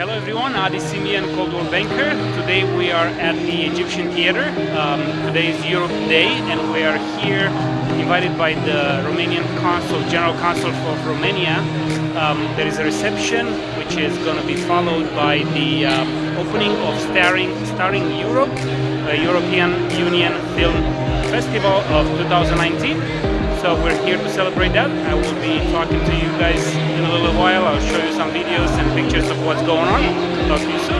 Hello everyone, Adi Simian, Cold War banker. Today we are at the Egyptian Theater. Um, today is Europe Day and we are here invited by the Romanian Consul, General Consul of Romania. Um, there is a reception which is going to be followed by the uh, opening of Starring, Starring Europe, the European Union Film Festival of 2019. So we're here to celebrate that. I will be talking to you guys a little while. I'll show you some videos and pictures of what's going on. Talk to you soon.